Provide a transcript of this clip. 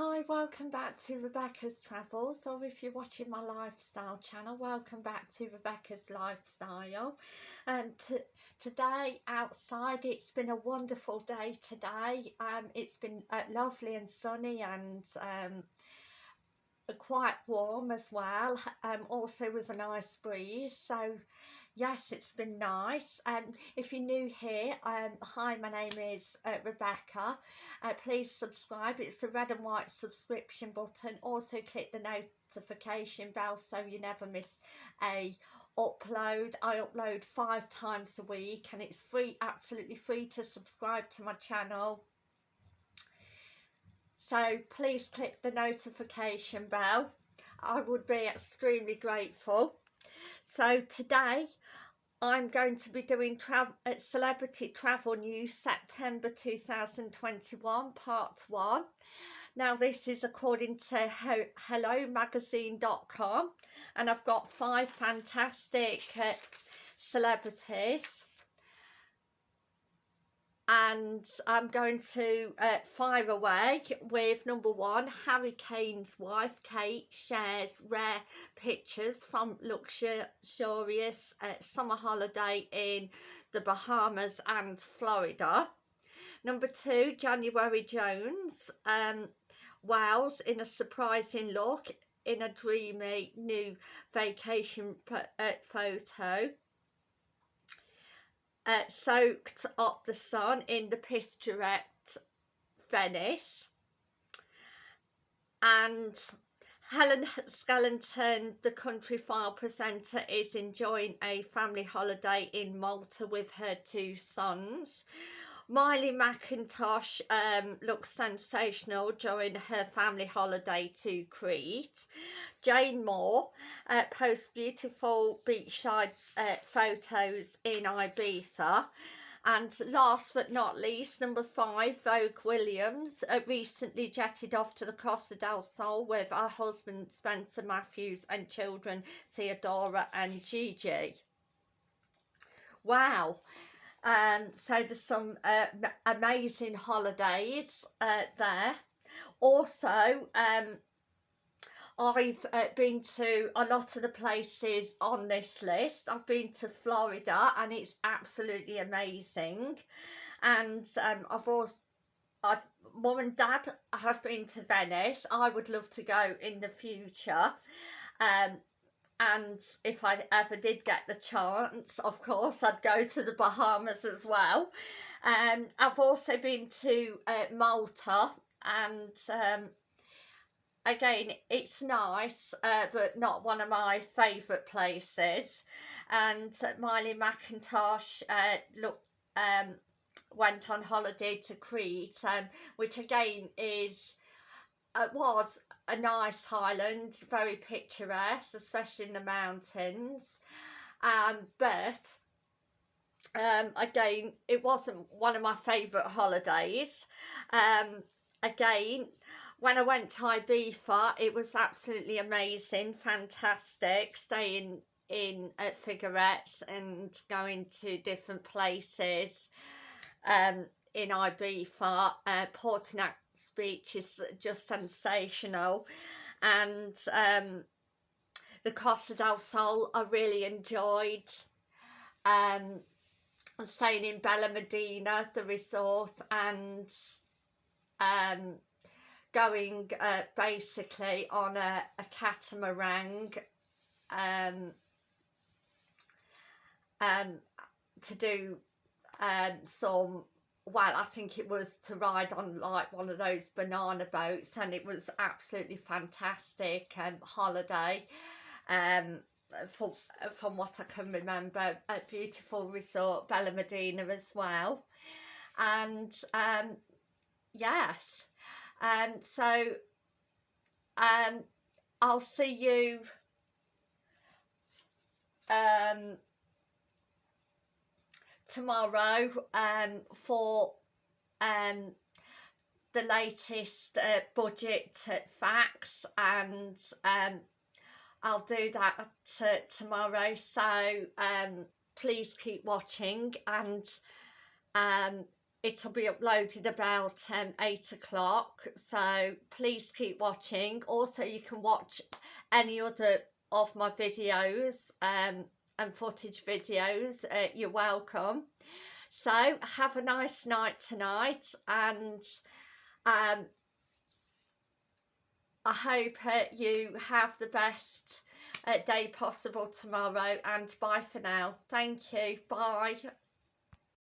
Hi, welcome back to Rebecca's Travels, or if you're watching my lifestyle channel, welcome back to Rebecca's Lifestyle. Um, today outside, it's been a wonderful day today. Um, it's been uh, lovely and sunny and um, quite warm as well, um, also with a nice breeze. So yes it's been nice. Um if you're new here um hi my name is uh, rebecca. Uh, please subscribe. It's the red and white subscription button. Also click the notification bell so you never miss a upload. I upload five times a week and it's free absolutely free to subscribe to my channel so please click the notification bell. I would be extremely grateful. So today I'm going to be doing tra uh, Celebrity Travel News September 2021 Part 1. Now this is according to hello HelloMagazine.com and I've got five fantastic uh, celebrities and I'm going to uh, fire away with number one Harry Kane's wife. Kate shares rare pictures from luxurious uh, summer holiday in the Bahamas and Florida. Number two January Jones um, Wales in a surprising look in a dreamy new vacation uh, photo uh, soaked up the sun in the picturesque Venice and Helen Skellington, the Countryfile presenter, is enjoying a family holiday in Malta with her two sons. Miley Mackintosh um, looks sensational during her family holiday to Crete. Jane Moore uh, posts beautiful beachside uh, photos in Ibiza. And last but not least, number five, Vogue Williams uh, recently jetted off to the Costa del Sol with her husband Spencer Matthews and children Theodora and Gigi. Wow. Um, so there's some uh, amazing holidays uh, there. Also, um, I've uh, been to a lot of the places on this list. I've been to Florida and it's absolutely amazing. And um, I've also, I've, mum and dad have been to Venice. I would love to go in the future. Um, and if I ever did get the chance of course I'd go to the Bahamas as well. Um, I've also been to uh, Malta and um, again it's nice uh, but not one of my favourite places. And Miley Mackintosh uh, look, um, went on holiday to Crete um, which again is uh, was a nice highland, very picturesque, especially in the mountains. Um, but um, again, it wasn't one of my favourite holidays. Um, again, when I went to Ibiza, it was absolutely amazing, fantastic, staying in at Figueres and going to different places um, in Ibiza, uh, Portinatx beach is just sensational. And um, the Costa del Sol I really enjoyed. Um, staying in Benalmádena the resort and um, going uh, basically on a, a catamaran um, um, to do um, some well I think it was to ride on like one of those banana boats and it was absolutely fantastic um, holiday um for, from what I can remember a beautiful resort Benalmádena as well. And um yes and um, so um I'll see you um tomorrow um, for um, the latest uh, budget facts and um, I'll do that uh, tomorrow. So um, please keep watching and um, it'll be uploaded about um, 8 o'clock. So please keep watching. Also you can watch any other of my videos um, and footage videos uh, you're welcome. So have a nice night tonight and um, I hope uh, you have the best uh, day possible tomorrow and bye for now. Thank you. Bye